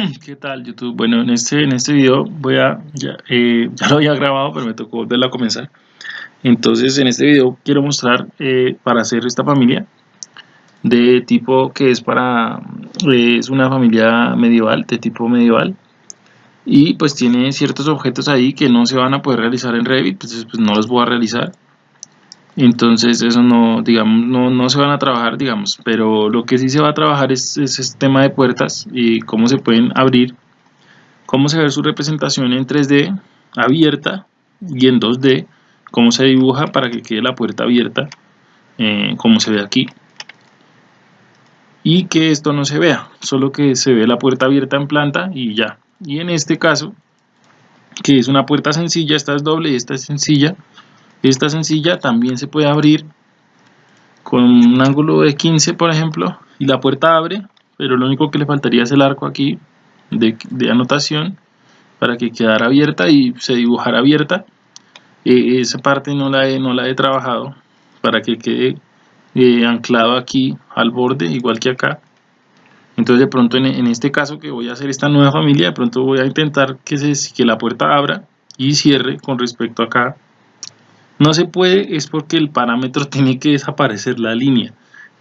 ¿Qué tal YouTube? Bueno, en este, en este video voy a, ya, eh, lo había grabado, pero me tocó volverlo a comenzar. Entonces en este video quiero mostrar eh, para hacer esta familia de tipo que es para, eh, es una familia medieval, de tipo medieval. Y pues tiene ciertos objetos ahí que no se van a poder realizar en Revit, pues, pues no los voy a realizar entonces eso no digamos no, no, se van a trabajar digamos pero lo que sí se va a trabajar es, ese tema de puertas y cómo se pueden abrir cómo se ve su representación en 3D abierta y en 2D cómo se dibuja para que quede la puerta abierta eh, como se ve aquí. Y que esto no se vea solo que se ve la puerta abierta en planta y ya. Y en este caso que es una puerta sencilla esta es doble y esta es sencilla esta sencilla también se puede abrir con un ángulo de 15 por ejemplo y la puerta abre, pero lo único que le faltaría es el arco aquí de, anotación para que quedara abierta y se dibujara abierta. Eh, esa parte no la, he, trabajado para que quede eh, anclado aquí al borde igual que acá. Entonces de pronto en, este caso que voy a hacer esta nueva familia, de pronto voy a intentar que, que la puerta abra y cierre con respecto acá no se puede es porque el parámetro tiene que desaparecer la línea.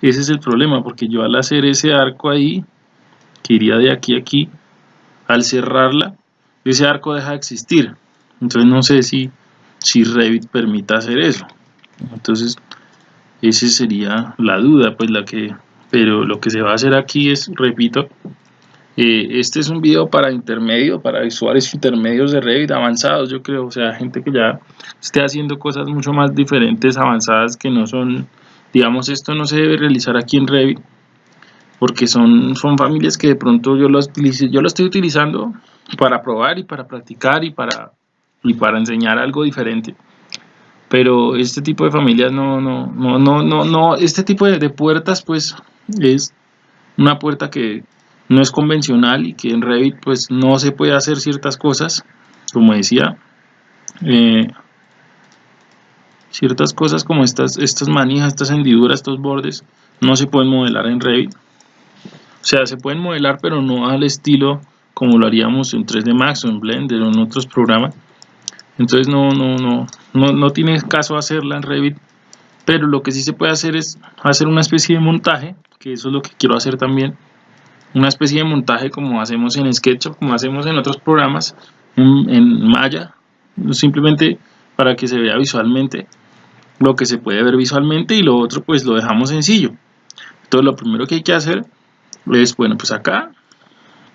Ese es el problema, porque yo al hacer ese arco ahí, que iría de aquí a aquí, al cerrarla, ese arco deja de existir. Entonces no sé si, si Revit permita hacer eso. Entonces, esa sería la duda, pues la que... Pero lo que se va a hacer aquí es, repito, eh, este es un video para intermedio, para usuarios intermedios de Revit avanzados, yo creo, o sea, gente que ya esté haciendo cosas mucho más diferentes, avanzadas, que no son, digamos, esto no se debe realizar aquí en Revit, porque son, son familias que de pronto yo lo, yo estoy utilizando para probar y para practicar y para, y para enseñar algo diferente. Pero este tipo de familias no, no, no, no, no, no este tipo de puertas pues es una puerta que no es convencional y que en Revit pues no se puede hacer ciertas cosas, como decía, eh, ciertas cosas como estas, estas manijas, estas hendiduras, estos bordes, no se pueden modelar en Revit. O sea, se pueden modelar pero no al estilo como lo haríamos en 3D Max o en Blender o en otros programas. Entonces no, no, no, no, no tiene caso hacerla en Revit, pero lo que sí se puede hacer es hacer una especie de montaje, que eso es lo que quiero hacer también, una especie de montaje como hacemos en SketchUp, como hacemos en otros programas, en, Maya, simplemente para que se vea visualmente lo que se puede ver visualmente y lo otro pues lo dejamos sencillo. Entonces lo primero que hay que hacer es, bueno, pues acá,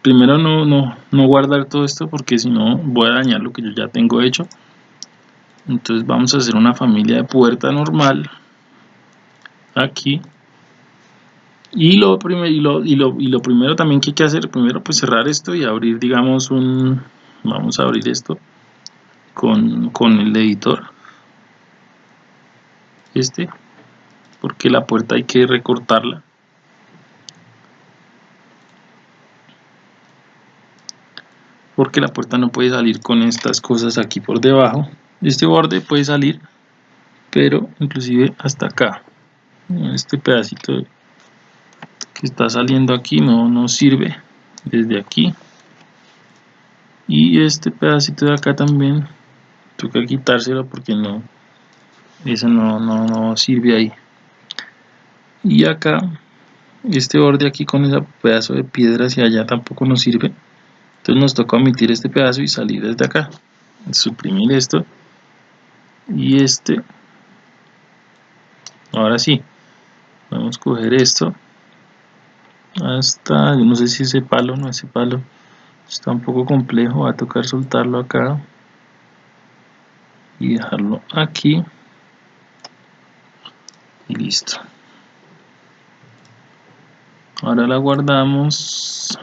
primero no, no, no guardar todo esto porque si no voy a dañar lo que yo ya tengo hecho. Entonces vamos a hacer una familia de puerta normal aquí y lo, primero, y, lo, y, lo, y lo primero también que hay que hacer, primero pues cerrar esto y abrir digamos un, vamos a abrir esto con, con el editor, este, porque la puerta hay que recortarla. Porque la puerta no puede salir con estas cosas aquí por debajo. Este borde puede salir, pero inclusive hasta acá. Este pedacito está saliendo aquí no, no sirve desde aquí. Y este pedacito de acá también toca quitárselo porque no eso no, no, no sirve ahí. Y acá este borde aquí con ese pedazo de piedra hacia allá tampoco nos sirve. Entonces nos toca omitir este pedazo y salir desde acá suprimir esto. Y este ahora sí vamos a coger esto hasta, yo no sé si ese palo, no ese palo está un poco complejo, va a tocar soltarlo acá y dejarlo aquí. Y listo. Ahora la guardamos.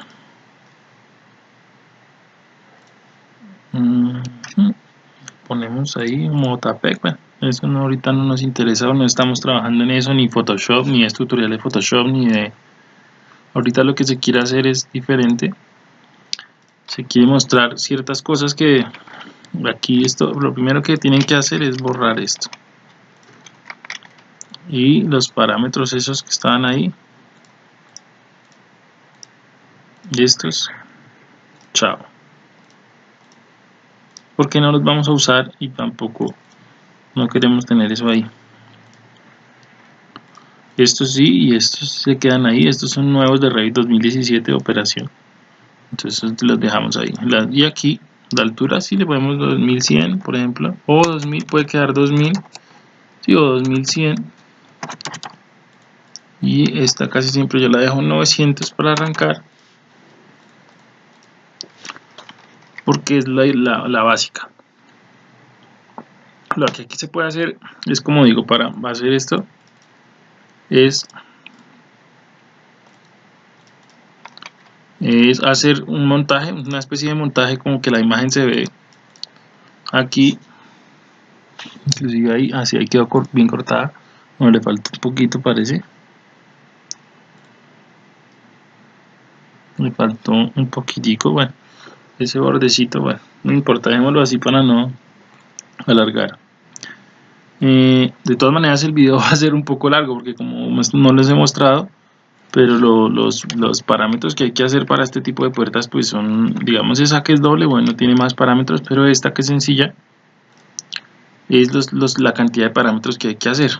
Ponemos ahí un motapec eso no, ahorita no nos interesa no estamos trabajando en eso ni Photoshop ni es tutorial de Photoshop ni de ahorita lo que se quiere hacer es diferente. Se quiere mostrar ciertas cosas que aquí esto lo primero que tienen que hacer es borrar esto. Y los parámetros esos que estaban ahí. Y estos chao. Porque no los vamos a usar y tampoco no queremos tener eso ahí estos sí y estos se quedan ahí. Estos son nuevos de Revit 2017 de operación. Entonces los dejamos ahí. Y aquí la altura sí le ponemos 2100 por ejemplo. O 2000 puede quedar 2000 sí, o 2100 y esta casi siempre yo la dejo en 900 para arrancar. Porque es la, la, la básica. Lo que aquí se puede hacer es como digo para hacer esto es es hacer un montaje, una especie de montaje como que la imagen se ve aquí. Inclusive ahí, así ahí quedó bien cortada. No le falta un poquito parece. Le faltó un poquitico, bueno ese bordecito, bueno, no importa, dejémoslo así para no alargar eh, de todas maneras el video va a ser un poco largo porque como no les he mostrado pero los, los, parámetros que hay que hacer para este tipo de puertas pues son, digamos esa que es doble, bueno tiene más parámetros, pero esta que es sencilla es los, los, la cantidad de parámetros que hay que hacer.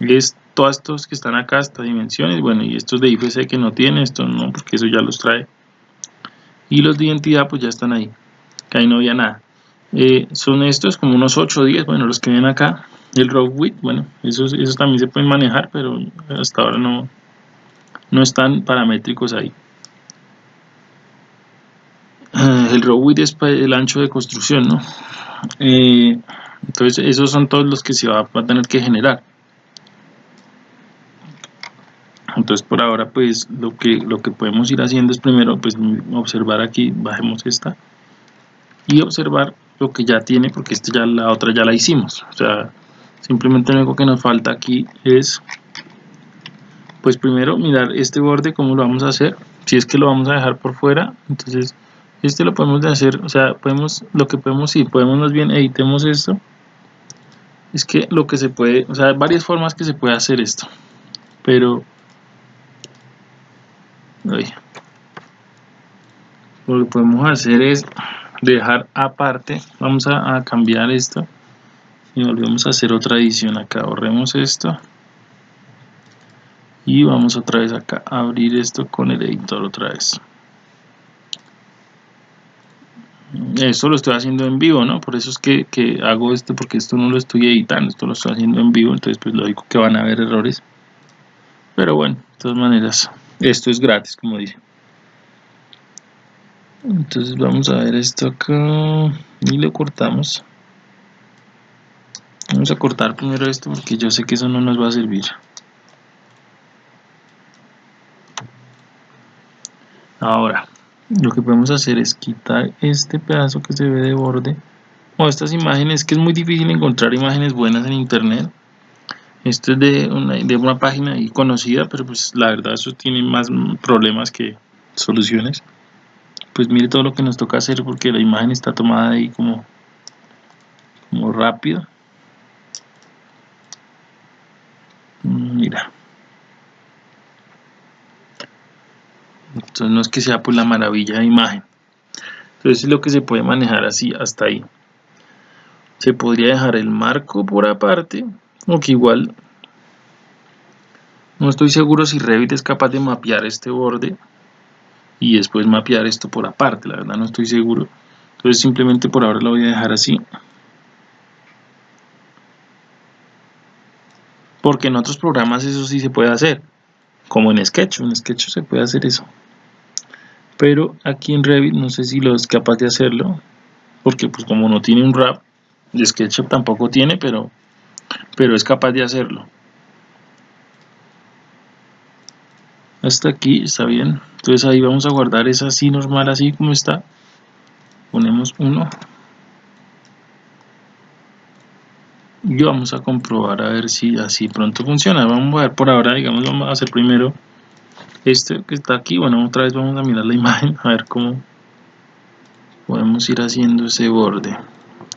Es todos estos que están acá, estas dimensiones, bueno y estos de IFC que no tiene, estos no, porque eso ya los trae. Y los de identidad pues ya están ahí, que ahí no había nada. Eh, son estos como unos 8 o 10, bueno los que ven acá el row width, bueno, esos, esos también se pueden manejar, pero hasta ahora no, no están paramétricos ahí. Eh, el row width es el ancho de construcción, ¿no? Eh, entonces esos son todos los que se va, a tener que generar. Entonces por ahora pues lo que, lo que podemos ir haciendo es primero pues observar aquí, bajemos esta y observar lo que ya tiene porque esta ya la otra ya la hicimos. O sea, simplemente lo único que nos falta aquí es pues primero mirar este borde cómo lo vamos a hacer. Si es que lo vamos a dejar por fuera entonces este lo podemos hacer o sea podemos lo que podemos si podemos más bien editemos esto. Es que lo que se puede o sea hay varias formas que se puede hacer esto pero lo que podemos hacer es dejar aparte vamos a, a cambiar esto y volvemos a hacer otra edición acá. Ahorremos esto y vamos otra vez acá a abrir esto con el editor otra vez. Esto lo estoy haciendo en vivo no por eso es que, que, hago esto porque esto no lo estoy editando esto lo estoy haciendo en vivo entonces pues lógico que van a haber errores. Pero bueno de todas maneras esto es gratis como dice. Entonces vamos a ver esto acá y lo cortamos Vamos a cortar primero esto porque yo sé que eso no nos va a servir. Ahora, lo que podemos hacer es quitar este pedazo que se ve de borde o estas imágenes, que es muy difícil encontrar imágenes buenas en internet. Esto es de una, de una página conocida, pero pues la verdad eso tiene más problemas que soluciones. Pues mire todo lo que nos toca hacer porque la imagen está tomada ahí como, como rápido. Mira. Entonces no es que sea pues la maravilla de imagen. Entonces es lo que se puede manejar así hasta ahí. Se podría dejar el marco por aparte o que igual no estoy seguro si Revit es capaz de mapear este borde y después mapear esto por aparte, la verdad no estoy seguro. Entonces simplemente por ahora lo voy a dejar así porque en otros programas eso sí se puede hacer como en Sketch, en Sketch se puede hacer eso. Pero aquí en Revit no sé si lo es capaz de hacerlo porque pues como no tiene un wrap SketchUp tampoco tiene pero pero es capaz de hacerlo. Hasta aquí está bien. Entonces ahí vamos a guardar esa así normal así como está. Ponemos uno y vamos a comprobar a ver si así pronto funciona. Vamos a ver por ahora digamos vamos a hacer primero este que está aquí. Bueno otra vez vamos a mirar la imagen a ver cómo podemos ir haciendo ese borde.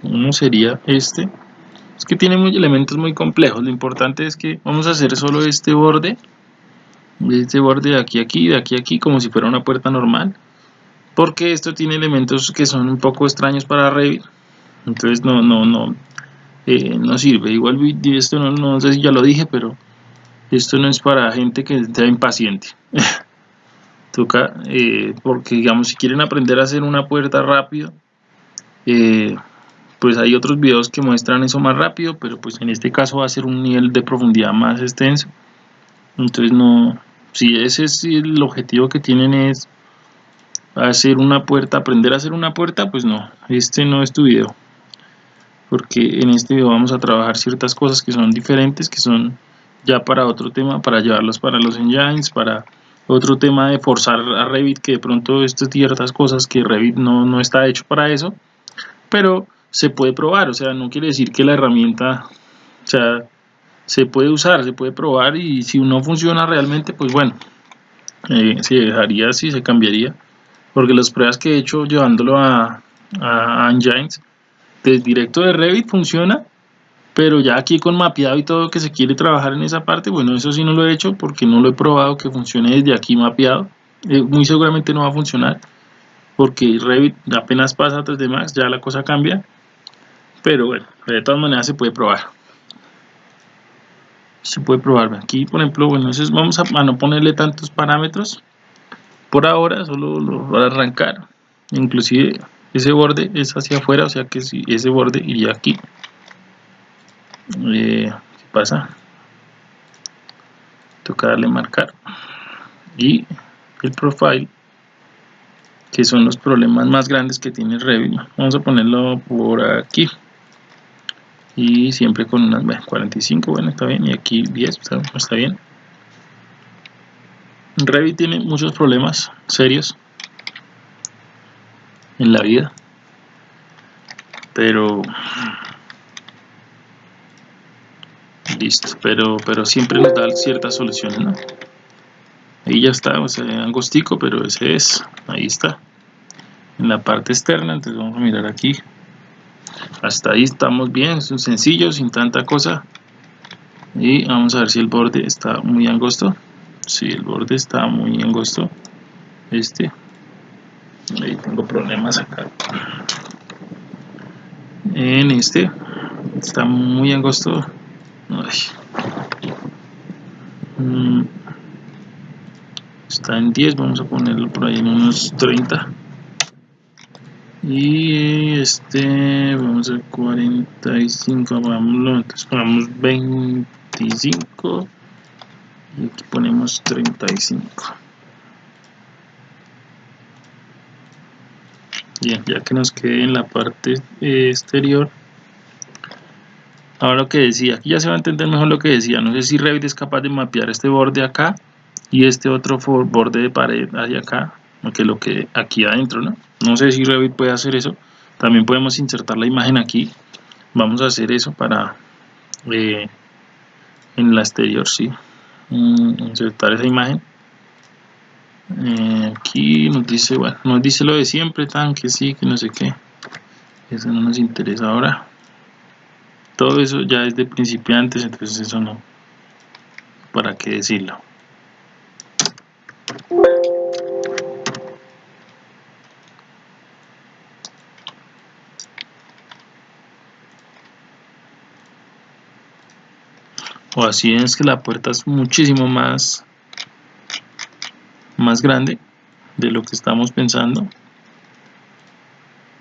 Uno sería este. Es que tiene muy elementos muy complejos. Lo importante es que vamos a hacer solo este borde. Este borde de aquí a aquí de aquí a aquí como si fuera una puerta normal. Porque esto tiene elementos que son un poco extraños para Revit entonces no no no eh, no sirve. Igual esto no, no sé si ya lo dije pero esto no es para gente que está impaciente. Toca eh, porque digamos si quieren aprender a hacer una puerta rápido eh, pues hay otros videos que muestran eso más rápido pero pues en este caso va a ser un nivel de profundidad más extenso. Entonces no si ese es el objetivo que tienen es hacer una puerta aprender a hacer una puerta pues no este no es tu video porque en este video vamos a trabajar ciertas cosas que son diferentes que son ya para otro tema para llevarlos para los engines para otro tema de forzar a Revit que de pronto estas ciertas cosas que Revit no, no está hecho para eso pero se puede probar o sea no quiere decir que la herramienta o sea se puede usar, se puede probar y si no funciona realmente, pues bueno, eh, se dejaría así, se cambiaría. Porque las pruebas que he hecho llevándolo a, a Engines, desde directo de Revit funciona, pero ya aquí con mapeado y todo que se quiere trabajar en esa parte, bueno, eso sí no lo he hecho porque no lo he probado que funcione desde aquí mapeado. Eh, muy seguramente no va a funcionar porque Revit apenas pasa a 3D Max, ya la cosa cambia. Pero bueno, de todas maneras se puede probar se puede probar aquí por ejemplo bueno entonces vamos a, no ponerle tantos parámetros por ahora solo lo a arrancar inclusive ese borde es hacia afuera o sea que si ese borde iría aquí. Eh, ¿qué pasa? toca darle marcar. Y el profile que son los problemas más grandes que tiene Revit vamos a ponerlo por aquí. Y siempre con unas bueno, 45 bueno está bien. Y aquí 10 está, está bien. Revit tiene muchos problemas serios en la vida. Pero listo pero pero siempre nos da ciertas soluciones ¿no? ahí ya está o sea angostico pero ese es ahí está. En la parte externa entonces vamos a mirar aquí. Hasta ahí estamos bien, es sencillo, sin tanta cosa. Y vamos a ver si el borde está muy angosto. Si el borde está muy angosto. Este ahí tengo problemas acá. En este está muy angosto. Mm. está en 10 vamos a ponerlo por ahí en unos 30 y este vamos a 45 vámonos entonces ponemos 25 y aquí ponemos 35 bien ya que nos quede en la parte exterior. Ahora lo que decía aquí ya se va a entender mejor lo que decía. No sé si Revit es capaz de mapear este borde acá y este otro borde de pared hacia acá que lo que aquí adentro no no sé si Revit puede hacer eso. También podemos insertar la imagen aquí. Vamos a hacer eso para eh, en la exterior sí. Mm, insertar esa imagen eh, aquí nos dice bueno nos dice lo de siempre tan que sí que no sé qué. Eso no nos interesa ahora. Todo eso ya es de principiantes entonces eso no. Para qué decirlo o así es que la puerta es muchísimo más más grande de lo que estamos pensando.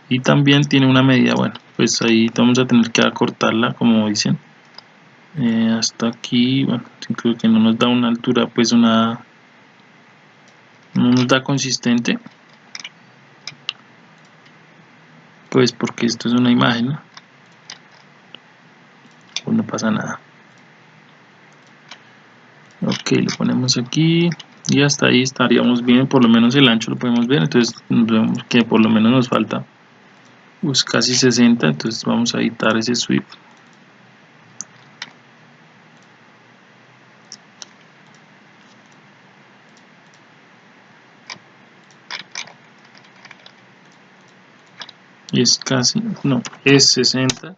Y también tiene una medida bueno pues ahí vamos a tener que acortarla como dicen. Eh, hasta aquí bueno creo que no nos da una altura pues una no nos da consistente. Pues porque esto es una imagen pues no pasa nada. Ok lo ponemos aquí y hasta ahí estaríamos bien por lo menos el ancho lo podemos ver entonces vemos que por lo menos nos falta pues casi 60 entonces vamos a editar ese sweep. Y es casi, no, es 60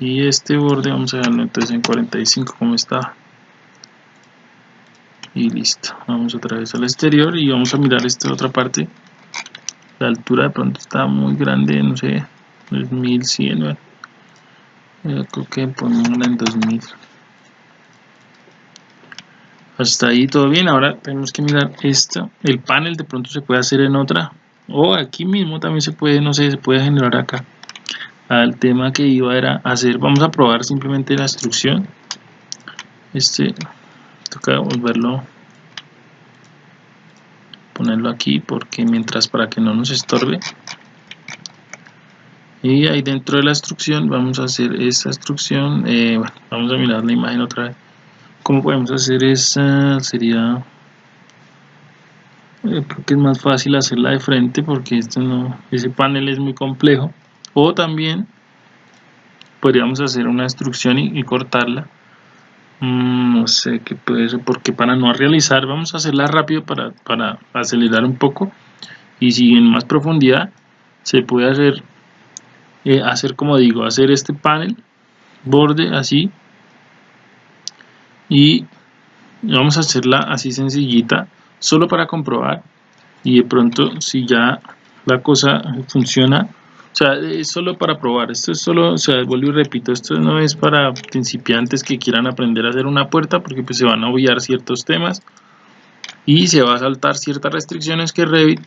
y este borde vamos a dejarlo entonces en 45 como está y listo. Vamos otra vez al exterior y vamos a mirar esta otra parte. La altura de pronto está muy grande no sé 1100 bueno, yo creo que ponemos en 2000 hasta ahí todo bien. Ahora tenemos que mirar esto. El panel de pronto se puede hacer en otra. O aquí mismo también se puede no sé se puede generar acá. Al tema que iba era hacer vamos a probar simplemente la instrucción. Este toca volverlo ponerlo aquí porque mientras para que no nos estorbe. Y ahí dentro de la instrucción vamos a hacer esta instrucción eh, vamos a mirar la imagen otra vez. Como podemos hacer esa sería eh, creo que es más fácil hacerla de frente porque esto no ese panel es muy complejo. O también podríamos hacer una instrucción y, cortarla no sé qué puede ser porque para no realizar vamos a hacerla rápido para, para acelerar un poco. Y si en más profundidad se puede hacer eh, hacer como digo hacer este panel borde así y vamos a hacerla así sencillita solo para comprobar. Y de pronto si ya la cosa funciona o sea, es solo para probar, esto es solo, o sea, vuelvo y repito, esto no es para principiantes que quieran aprender a hacer una puerta porque pues se van a obviar ciertos temas y se va a saltar ciertas restricciones que Revit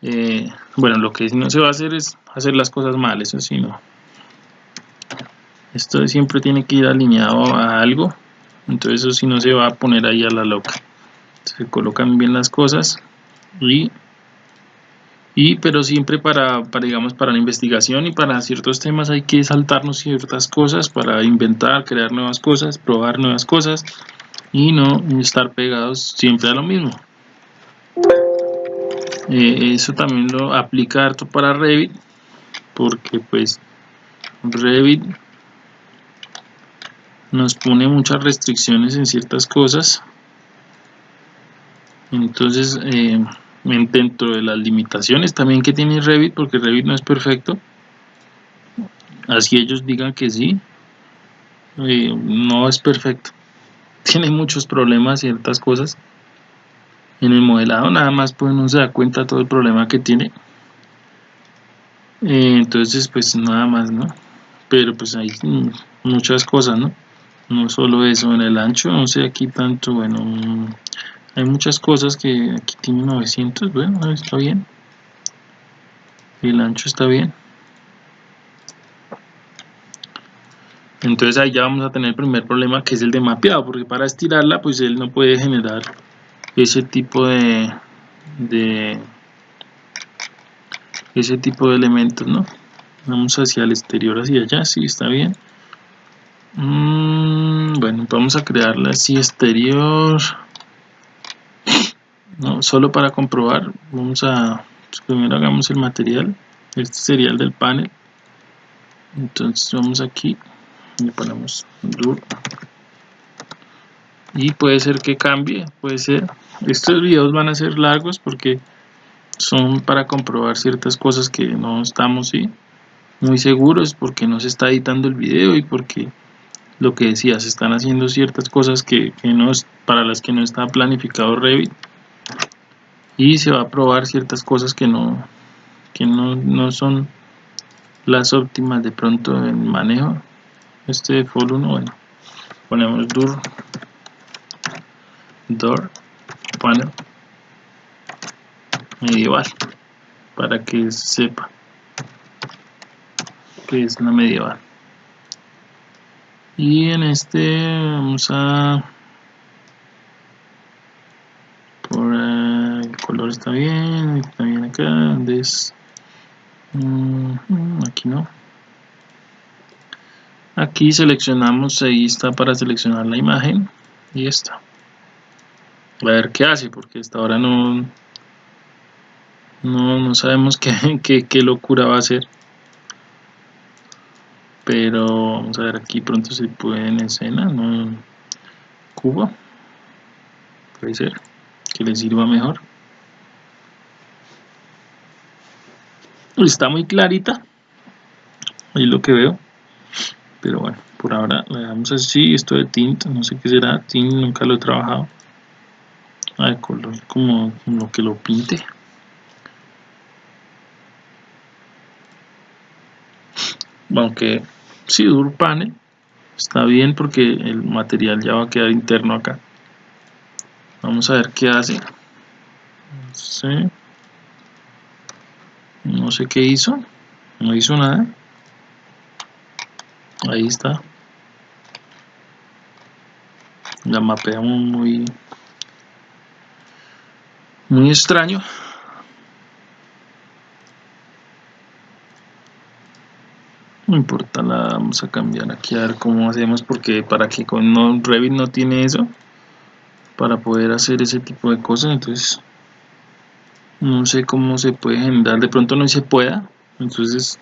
eh, bueno, lo que no se va a hacer es hacer las cosas mal, eso sí no. Esto siempre tiene que ir alineado a algo, entonces eso sí no se va a poner ahí a la loca. Se colocan bien las cosas y, y pero siempre para, para, digamos, para la investigación y para ciertos temas hay que saltarnos ciertas cosas para inventar, crear nuevas cosas, probar nuevas cosas y no estar pegados siempre a lo mismo. Eh, eso también lo aplica harto para Revit porque pues Revit nos pone muchas restricciones en ciertas cosas entonces eh, dentro de las limitaciones también que tiene Revit porque Revit no es perfecto. Así ellos digan que sí eh, no es perfecto. Tiene muchos problemas ciertas cosas en el modelado nada más pues no se da cuenta todo el problema que tiene. Eh, entonces pues nada más no pero pues hay muchas cosas no no solo eso en el ancho no sé aquí tanto bueno hay muchas cosas que aquí tiene 900 bueno está bien. El ancho está bien. Entonces ahí ya vamos a tener el primer problema que es el de mapeado porque para estirarla pues él no puede generar ese tipo de, de ese tipo de elementos no vamos hacia el exterior hacia allá sí está bien. Mm, bueno vamos a crearla así exterior no solo para comprobar vamos a primero hagamos el material. Este sería el del panel. Entonces vamos aquí y ponemos duro y puede ser que cambie puede ser. Estos videos van a ser largos porque son para comprobar ciertas cosas que no estamos muy seguros porque no se está editando el video y porque lo que decía se están haciendo ciertas cosas que, no es, para las que no está planificado Revit y se va a probar ciertas cosas que no que no, no son las óptimas de pronto en manejo. Este default 1 bueno ponemos dur door panel medieval para que sepa que es una medieval. Y en este vamos a por el color está bien está bien acá es mm, aquí no. Aquí seleccionamos ahí está para seleccionar la imagen y está. A ver qué hace porque hasta ahora no no, no sabemos qué, qué, locura va a ser pero vamos a ver aquí pronto se puede en escena no Cuba. Puede ser que le sirva mejor Pues está muy clarita. Ahí lo que veo. Pero bueno, por ahora le damos así. Esto de tint, no sé qué será. Tint nunca lo he trabajado. Ah, Al color como lo que lo pinte. Aunque si sí, Durpane está bien porque el material ya va a quedar interno acá. Vamos a ver qué hace. No sé no sé qué hizo. No hizo nada. Ahí está. La mapeamos muy muy extraño. No importa la vamos a cambiar aquí a ver cómo hacemos porque para que con no, Revit no tiene eso para poder hacer ese tipo de cosas entonces no sé cómo se puede generar de pronto no se pueda entonces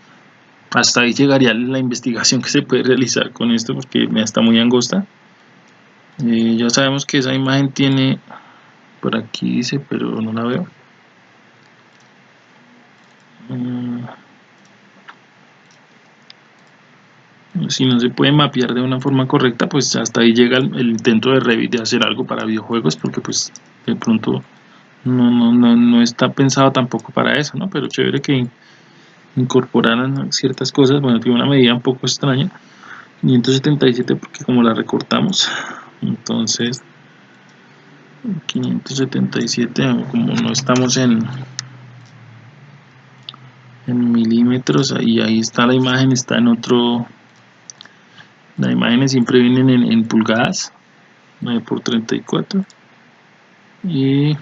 hasta ahí llegaría la investigación que se puede realizar con esto porque me está muy angosta eh, ya sabemos que esa imagen tiene por aquí dice pero no la veo mm. si no se puede mapear de una forma correcta pues hasta ahí llega el, intento de Revit de hacer algo para videojuegos porque pues de pronto no, no, no, no está pensado tampoco para eso ¿no? pero chévere que incorporaran ciertas cosas bueno tiene una medida un poco extraña 577 porque como la recortamos entonces 577 como no estamos en en milímetros y ahí está la imagen está en otro las imágenes siempre vienen en, pulgadas 9 por 34 y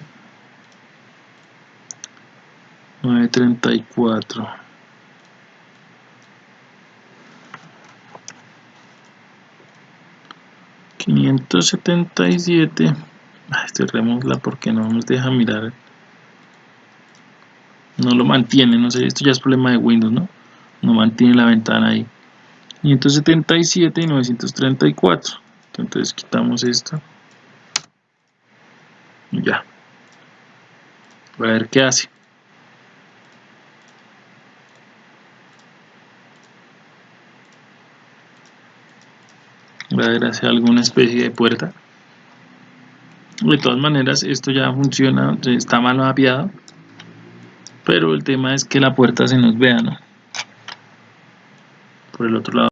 934 577 cerrémosla porque no nos deja mirar. No lo mantiene, no sé, esto ya es problema de Windows, ¿no? No mantiene la ventana ahí. 577 y 934 entonces quitamos esto. Ya. A ver qué hace voy a ver hace alguna especie de puerta de todas maneras esto ya funciona está mal mapeado pero el tema es que la puerta se nos vea ¿no? por el otro lado